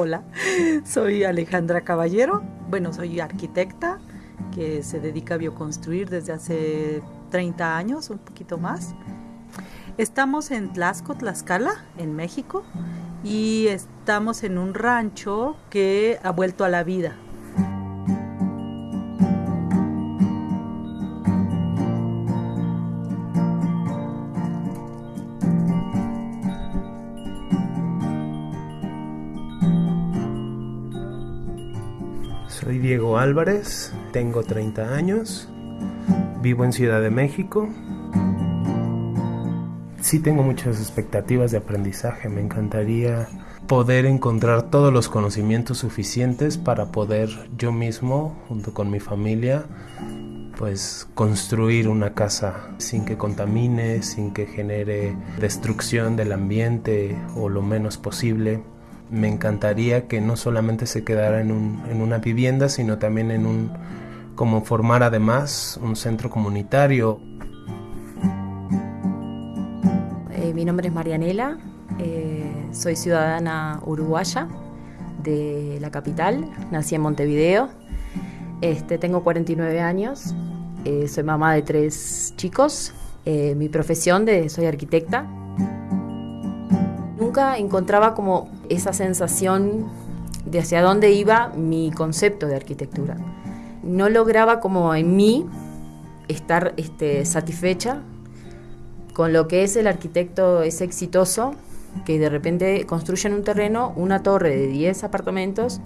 Hola, soy Alejandra Caballero. Bueno, soy arquitecta que se dedica a bioconstruir desde hace 30 años, un poquito más. Estamos en Tlaxco, Tlaxcala, en México, y estamos en un rancho que ha vuelto a la vida. Soy Diego Álvarez, tengo 30 años, vivo en Ciudad de México. Sí tengo muchas expectativas de aprendizaje, me encantaría poder encontrar todos los conocimientos suficientes para poder yo mismo, junto con mi familia, pues construir una casa sin que contamine, sin que genere destrucción del ambiente o lo menos posible me encantaría que no solamente se quedara en, una vivienda, sino también en un, como formar además un centro comunitario. Eh, mi nombre es Marianela, eh, soy ciudadana uruguaya de la capital, nací en Montevideo, este, tengo 49 años, eh, soy mamá de tres chicos, mi profesión de soy arquitecta encontraba como esa sensación de hacia dónde iba mi concepto de arquitectura. No lograba como en mí estar este, satisfecha con lo que es el arquitecto es exitoso, que de repente construye en un terreno una torre de 10 apartamentos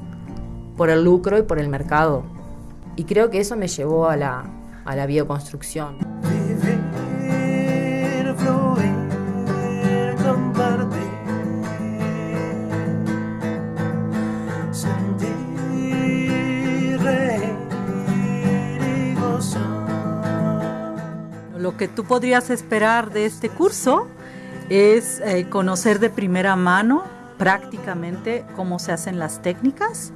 por el lucro y por el mercado. Y creo que eso me llevó a la, a la bioconstrucción. Lo que tú podrías esperar de este curso es eh, conocer de primera mano prácticamente cómo se hacen las técnicas.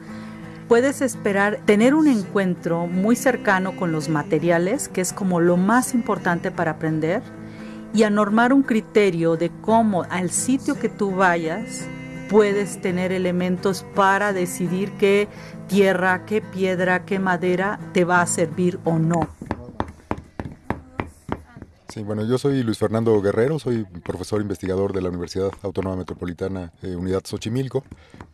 Puedes esperar tener un encuentro muy cercano con los materiales, que es como lo más importante para aprender, y a normar un criterio de cómo al sitio que tú vayas puedes tener elementos para decidir qué tierra, qué piedra, qué madera te va a servir o no. Sí, bueno, yo soy Luis Fernando Guerrero, soy profesor investigador de la Universidad Autónoma Metropolitana eh, Unidad Xochimilco.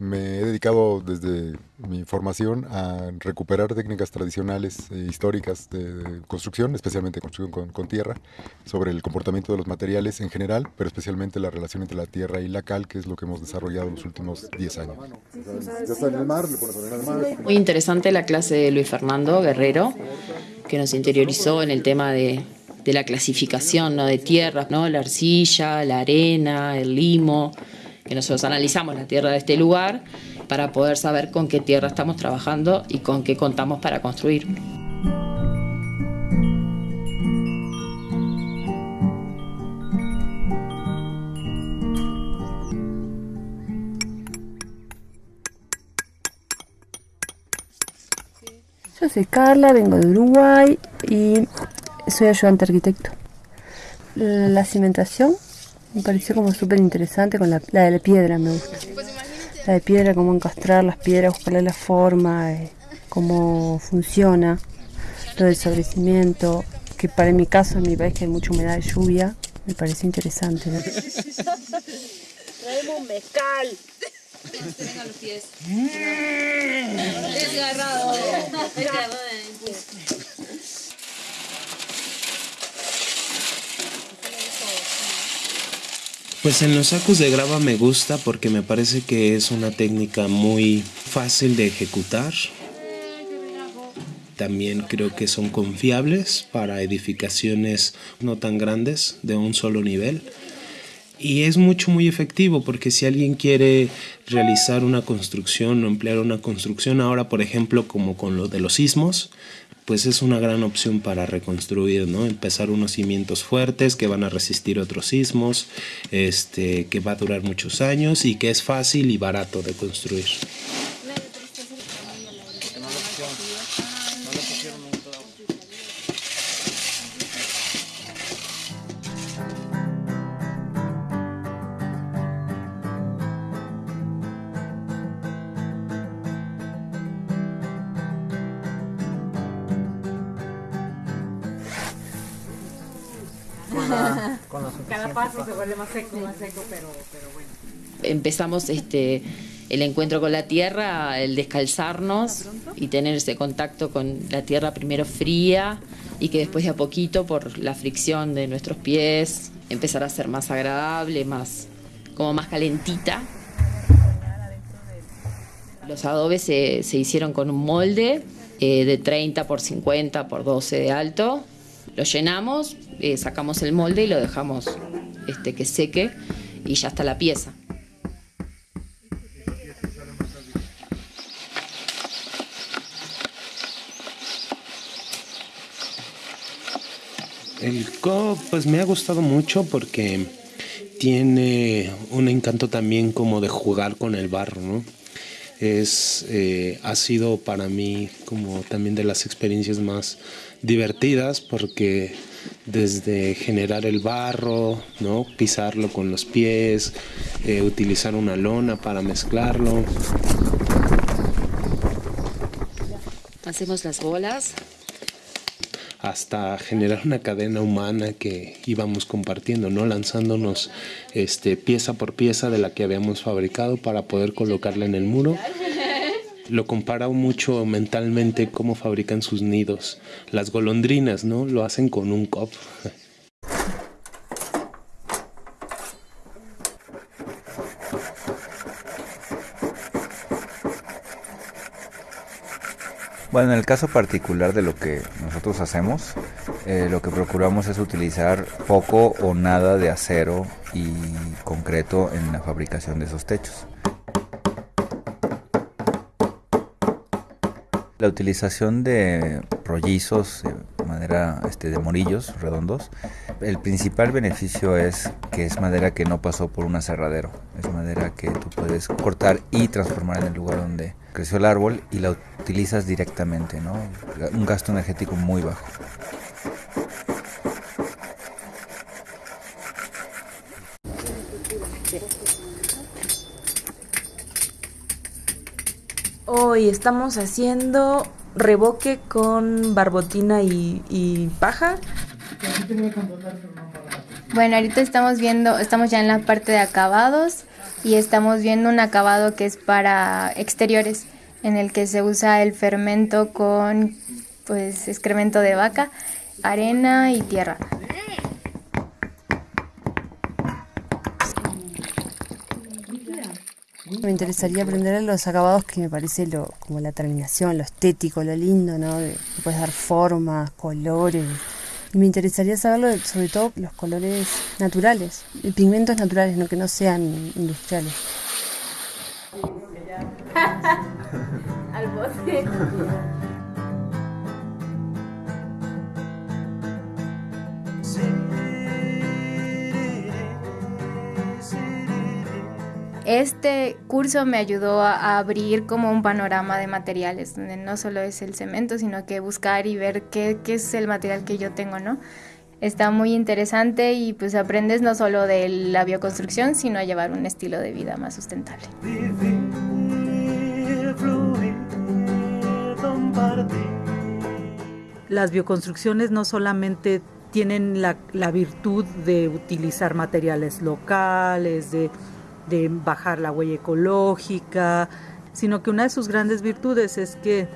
Me he dedicado desde mi formación a recuperar técnicas tradicionales e históricas de, construcción, especialmente construcción con, tierra, sobre el comportamiento de los materiales en general, pero especialmente la relación entre la tierra y la cal, que es lo que hemos desarrollado en los últimos 10 años. Muy interesante la clase de Luis Fernando Guerrero, que nos interiorizó en el tema de de la clasificación ¿no? de tierras, ¿no? la arcilla, la arena, el limo, que nosotros analizamos la tierra de este lugar para poder saber con qué tierra estamos trabajando y con qué contamos para construir. Yo soy Carla, vengo de Uruguay y soy ayudante arquitecto. La cimentación me pareció como súper interesante con la, de la piedra, me gusta. La de piedra, cómo encastrar las piedras, buscarle la forma, eh, cómo funciona, lo del sobrecimiento, que para mi caso, en mi país que hay mucha humedad de lluvia, me parece interesante. Traemos un mezcal. Los pies. Desgarrado. Pues en los sacos de grava me gusta porque me parece que es una técnica muy fácil de ejecutar. También creo que son confiables para edificaciones no tan grandes de un solo nivel. Y es mucho, muy efectivo porque si alguien quiere realizar una construcción o emplear una construcción ahora, por ejemplo, como con lo de los sismos, pues es una gran opción para reconstruir, ¿no? Empezar unos cimientos fuertes que van a resistir otros sismos, este, que va a durar muchos años y que es fácil y barato de construir. Con Cada paso se vuelve más seco, más seco, pero, pero bueno. Empezamos este el encuentro con la tierra, el descalzarnos y tener ese contacto con la tierra primero fría y que después de a poquito por la fricción de nuestros pies empezar a ser más agradable, más como más calentita. Los adobes se, hicieron con un molde eh, de 30 por 50 por 12 de alto. Lo llenamos, eh, sacamos el molde y lo dejamos este, que seque y ya está la pieza. El co pues me ha gustado mucho porque tiene un encanto también como de jugar con el barro, ¿no? Es, eh, ha sido para mí como también de las experiencias más divertidas porque desde generar el barro, ¿no? pisarlo con los pies, eh, utilizar una lona para mezclarlo. Hacemos las bolas hasta generar una cadena humana que íbamos compartiendo, ¿no? Lanzándonos este, pieza por pieza de la que habíamos fabricado para poder colocarla en el muro. Lo comparo mucho mentalmente cómo fabrican sus nidos. Las golondrinas, ¿no? Lo hacen con un cop. Bueno, en el caso particular de lo que nosotros hacemos, eh, lo que procuramos es utilizar poco o nada de acero y concreto en la fabricación de esos techos. La utilización de rollizos de madera este, de morillos redondos, el principal beneficio es que es madera que no pasó por un aserradero, es madera que tú puedes cortar y transformar en el lugar donde creció el árbol y la utilizas directamente, ¿no? Un gasto energético muy bajo. Hoy estamos haciendo reboque con barbotina y, y paja. Bueno, ahorita estamos viendo, estamos ya en la parte de acabados y estamos viendo un acabado que es para exteriores, en el que se usa el fermento con pues excremento de vaca, arena y tierra. Me interesaría aprender los acabados que me parece lo, como la terminación, lo estético, lo lindo, ¿no? De, puedes dar formas, colores, y me interesaría saberlo sobre todo los colores naturales, y pigmentos naturales, no que no sean industriales. Este curso me ayudó a, abrir como un panorama de materiales, donde no solo es el cemento, sino que buscar y ver qué, qué es el material que yo tengo, ¿no? Está muy interesante y pues aprendes no solo de la bioconstrucción, sino a llevar un estilo de vida más sustentable. Las bioconstrucciones no solamente tienen la, virtud de utilizar materiales locales, de de bajar la huella ecológica, sino que una de sus grandes virtudes es que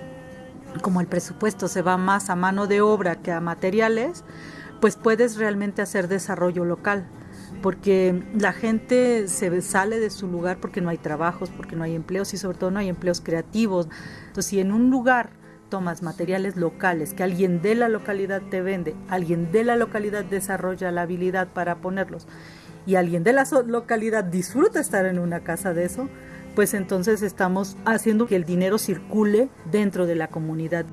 como el presupuesto se va más a mano de obra que a materiales, pues puedes realmente hacer desarrollo local, porque la gente se sale de su lugar porque no hay trabajos, porque no hay empleos y sobre todo no hay empleos creativos. Entonces, si en un lugar tomas materiales locales que alguien de la localidad te vende, alguien de la localidad desarrolla la habilidad para ponerlos y alguien de la localidad disfruta estar en una casa de eso, pues entonces estamos haciendo que el dinero circule dentro de la comunidad.